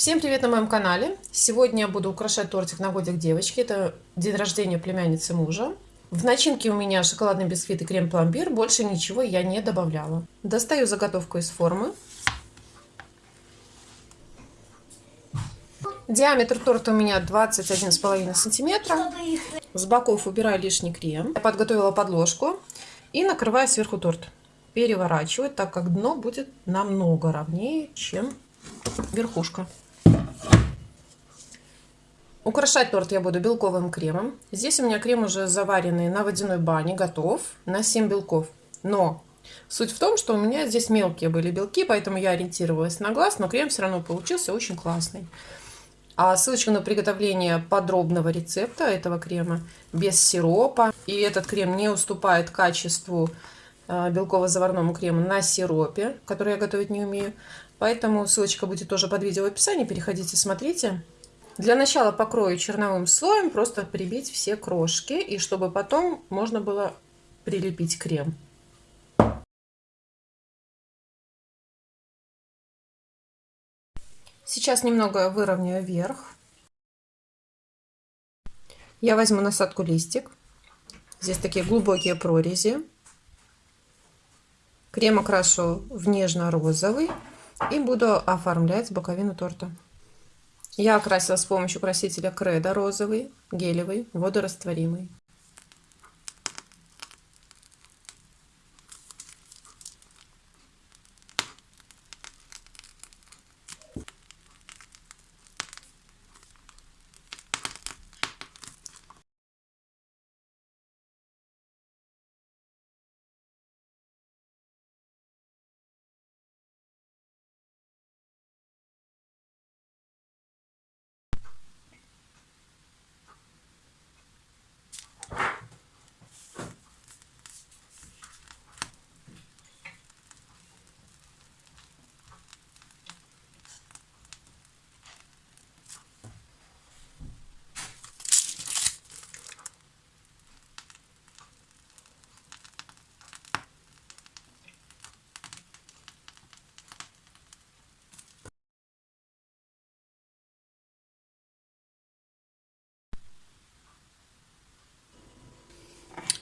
Всем привет на моем канале! Сегодня я буду украшать тортик на годик девочки. Это день рождения племянницы мужа. В начинке у меня шоколадный бисквит и крем-пломбир. Больше ничего я не добавляла. Достаю заготовку из формы. Диаметр торта у меня 21,5 сантиметра. С боков убираю лишний крем. Я подготовила подложку и накрываю сверху торт. Переворачиваю, так как дно будет намного ровнее, чем верхушка. Украшать торт я буду белковым кремом. Здесь у меня крем уже заваренный на водяной бане, готов на 7 белков. Но суть в том, что у меня здесь мелкие были белки, поэтому я ориентировалась на глаз, но крем все равно получился очень классный. А ссылочка на приготовление подробного рецепта этого крема без сиропа. И этот крем не уступает качеству белково-заварному крему на сиропе, который я готовить не умею. Поэтому ссылочка будет тоже под видео в описании. Переходите, смотрите. Для начала покрою черновым слоем, просто прибить все крошки, и чтобы потом можно было прилепить крем. Сейчас немного выровняю верх. Я возьму насадку листик. Здесь такие глубокие прорези. Крем окрашу в нежно-розовый и буду оформлять боковину торта. Я окрасила с помощью красителя Кредо розовый, гелевый, водорастворимый.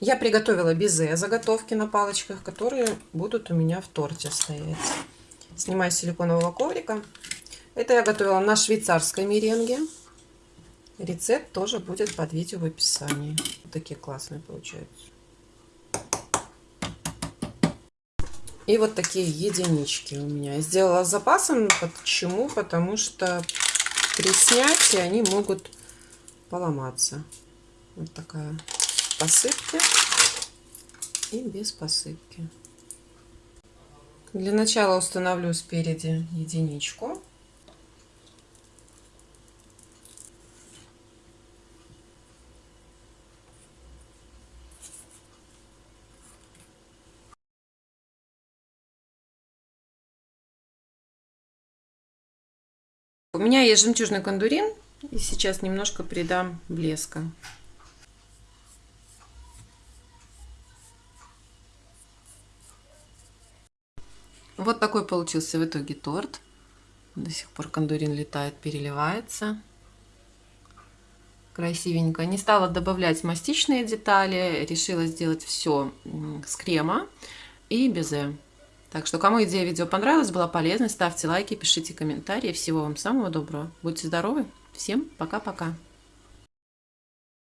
Я приготовила безе заготовки на палочках, которые будут у меня в торте стоять. Снимаю силиконового коврика. Это я готовила на швейцарской меренге. Рецепт тоже будет под видео в описании. Вот такие классные получаются. И вот такие единички у меня. Сделала запасом. Почему? Потому что при снятии они могут поломаться. Вот такая посыпки и без посыпки. Для начала установлю спереди единичку. У меня есть жемчужный кондурин, и сейчас немножко придам блеска. Вот такой получился в итоге торт. До сих пор кондурин летает, переливается. Красивенько. Не стала добавлять мастичные детали. Решила сделать все с крема и безе. Так что, кому идея видео понравилась, была полезной, ставьте лайки, пишите комментарии. Всего вам самого доброго. Будьте здоровы. Всем пока-пока.